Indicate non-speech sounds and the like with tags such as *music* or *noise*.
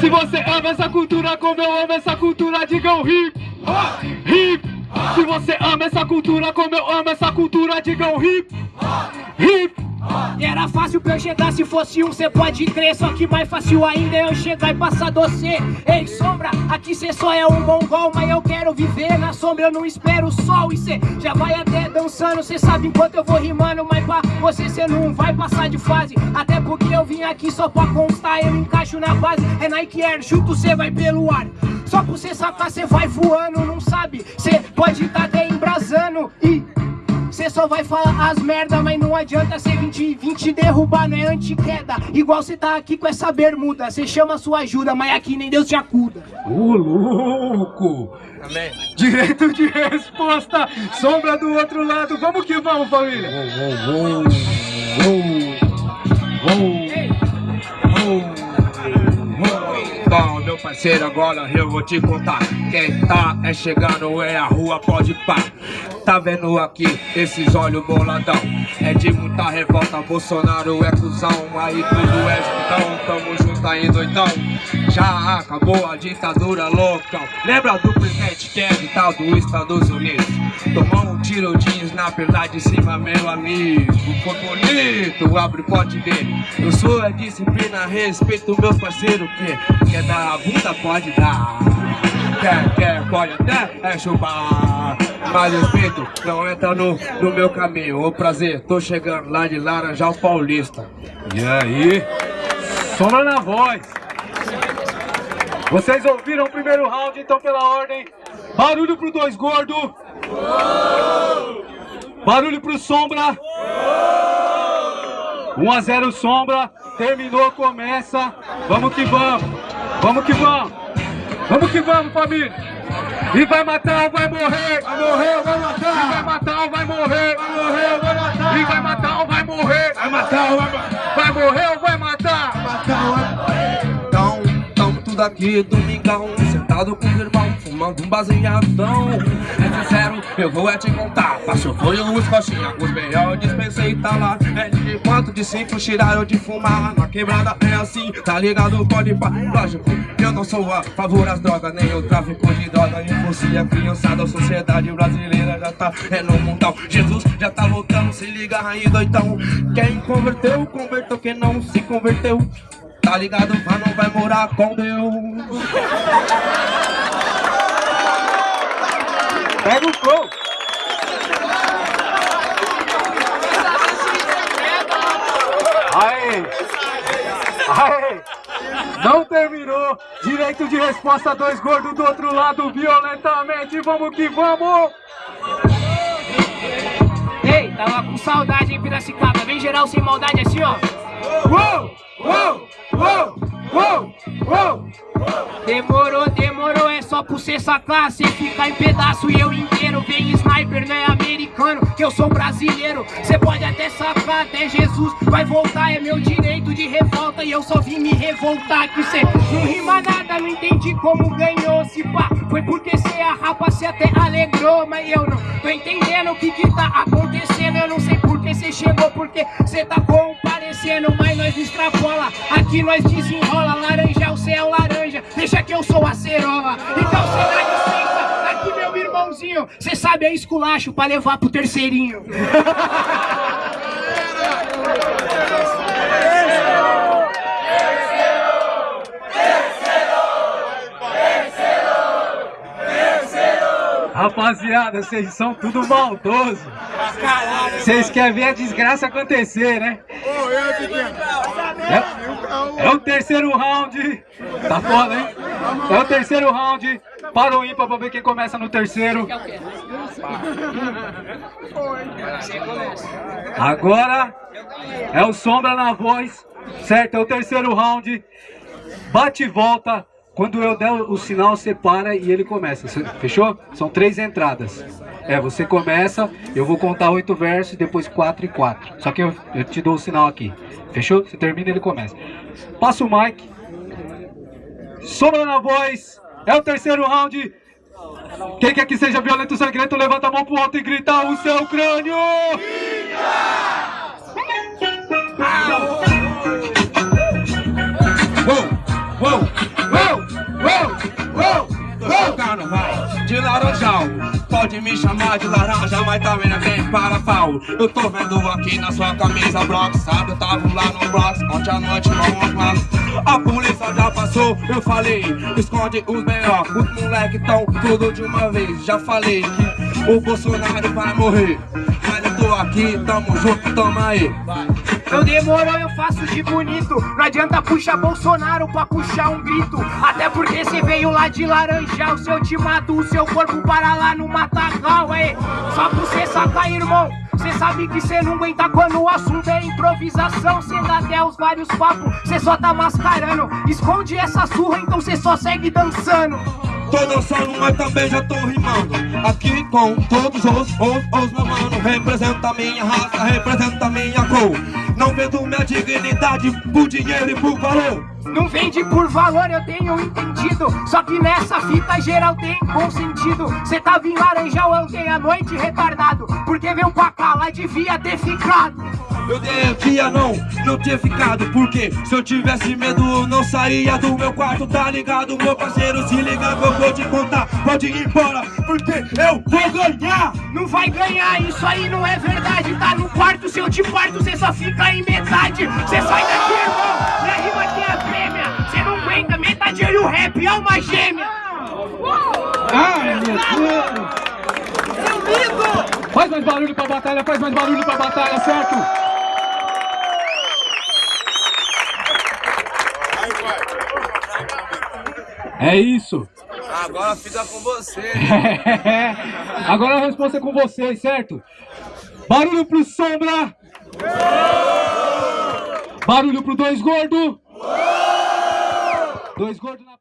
Se você ama essa cultura como eu amo essa cultura, diga o hip. Hip. Se você ama essa cultura como eu amo essa cultura, diga o hip. Hip era fácil pra eu chegar, se fosse um cê pode crer. Só que mais fácil ainda é eu chegar e passar doce. Ei, sombra, aqui cê só é um mongol Mas eu quero viver na sombra, eu não espero o sol E cê já vai até dançando, cê sabe enquanto eu vou rimando Mas pra você cê não vai passar de fase. Até porque eu vim aqui só pra constar, eu encaixo na base. É Nike Air, junto cê vai pelo ar. Só pra você sacar cê vai voando, não sabe? Cê pode tá até embrasando e Cê só vai falar as merda, mas não adianta ser 20 20 derrubar, não é anti-queda. Igual cê tá aqui com essa bermuda, cê chama sua ajuda, mas aqui nem Deus te acuda. Ô louco! Amém. Direito de resposta, sombra do outro lado, vamos que vamos família! Oh, oh, oh, Bom, meu parceiro, agora eu vou te contar. Quem tá é chegando, é a rua, pode pá Tá vendo aqui esses olhos boladão? É de muita revolta, Bolsonaro é cuzão Aí tudo é juntão, tamo junto aí doidão. Já acabou a ditadura loucão. Lembra do presidente Kennedy, tal dos Estados Unidos? Tomou um tiro de sniper lá de cima, meu amigo. Foi bonito, abre o pote dele. Eu sou a disciplina, respeito meu parceiro Que quer dar a bunda, pode dar. Quer, quer, pode até é chupar Mas respeito, não entra no, no meu caminho. O prazer, tô chegando lá de Laranjal Paulista. E aí? Sombra na voz. Vocês ouviram o primeiro round, então pela ordem. Barulho pro dois gordo. Barulho pro Sombra. 1 a 0 Sombra. Terminou, começa. Vamos que vamos. Vamos que vamos. Vamos que vamos, família! E vai matar ou vai morrer? Vai morrer ou vai matar? E vai matar ou vai morrer? Vai morrer ou vai matar? E vai matar ou vai morrer? Vai matar ou vai matar? Vai morrer ou vai matar? Vai matar ou vai morrer? Então, tamo tudo aqui, domingão Sentado com os irmãos, fumando um baseadão. É sincero, eu vou é te contar. Passou foi os coxinha, os melhor dispensei tá lá. É de quanto de cinco tiraram de fumar. Na quebrada é assim, tá ligado? Pode pá, lógico Eu não sou a favor das drogas, nem o tráfico de droga. Influencia a criançada, a sociedade brasileira já tá é no mundão. Jesus já tá lutando, se liga aí doidão. Quem converteu, converteu, quem não se converteu Tá ligado, mas não vai morar com Deus Pega o flow! Aê! Aê! Não terminou! Direito de resposta, dois gordos do outro lado, violentamente! Vamos que vamos! Ei, tava com saudade, hein, Piracicaba Vem geral sem maldade assim, ó Uou! Uou! Uou! Uou! Uou! Demorou, só pra você sacar Cê fica em pedaço e eu inteiro. Vem sniper, não é americano, que eu sou brasileiro. Cê pode até sacar, até Jesus vai voltar. É meu direito de revolta e eu só vim me revoltar. Que cê não rima nada, não entendi como ganhou Se pá, foi porque cê a rapa, cê até alegrou Mas eu não tô entendendo o que que tá acontecendo. Eu não sei por que cê chegou, porque cê tá comparecendo Mas nós extrapola, aqui nós desenrola Laranja é o céu, laranja deixa que eu sou a cerola. Então cê dá licença, aqui meu irmãozinho, cê sabe é esculacho pra levar pro terceirinho. Rapaziada, vocês são tudo maldoso. Vocês querem ver a desgraça acontecer, né? É, é o terceiro round. Tá foda, hein? É o terceiro round. Para o ímpar pra ver quem começa no terceiro. Agora é o Sombra na voz. Certo? É o terceiro round. Bate e volta. Quando eu der o sinal, você para e ele começa. Fechou? São três entradas. É, você começa, eu vou contar oito versos, depois quatro e quatro. Só que eu, eu te dou o sinal aqui. Fechou? Você termina e ele começa. Passa o mic. Sombra na voz. É o terceiro round. Quem quer que seja violento sangrento, levanta a mão pro alto e grita o seu crânio! Uou, uou, uou. pode me chamar de laranja, mas também não tem para pau. Eu tô vendo aqui na sua camisa Bronx, sabe? Eu tava lá no Bronx, ontem à noite vamos lá. A polícia já passou, eu falei, esconde os melhor. Os moleque tão tudo de uma vez. Já falei que o Bolsonaro vai morrer. Mas eu tô aqui, tamo junto, tamo aí. Eu demorou, eu faço de bonito Não adianta puxar Bolsonaro pra puxar um grito Veio lá de laranjal Se eu te mato, o seu corpo para lá no matagal aí Só pra cê sacar, irmão Cê sabe que cê não aguenta quando o assunto é improvisação. Cê dá até os vários papos, cê só tá mascarando. Esconde essa surra, então cê só segue dançando. Tô dançando, mas também já tô rimando. Aqui com todos os, os, os meu mano Representa minha raça, representa minha cor. Não vendo minha dignidade por dinheiro e por valor Não vende por valor, eu tenho entendido. Só que nessa fita geral tem bom sentido. Cê tava em Laranjal ontem à noite retardado. Porque veio pra cá, lá devia ter ficado. Eu devia não, não ter ficado. Porque se eu tivesse medo eu não saía do meu quarto Tá ligado, meu parceiro, se liga que eu vou te contar. Pode ir embora, porque eu vou ganhar. Não vai ganhar, isso aí não é verdade. Tá no quarto, se eu te parto, cê só fica em metade. Cê sai daqui, irmão, fêmea Cê não aguenta, metade e o rap é uma gêmea Ai, meu Deus. Faz mais barulho pra batalha, faz mais barulho pra batalha, certo? É isso. Agora fica com você *laughs* Agora a resposta é com vocês, certo? Barulho pro Sombra! Barulho pro Dois Gordo! Dois Gordo na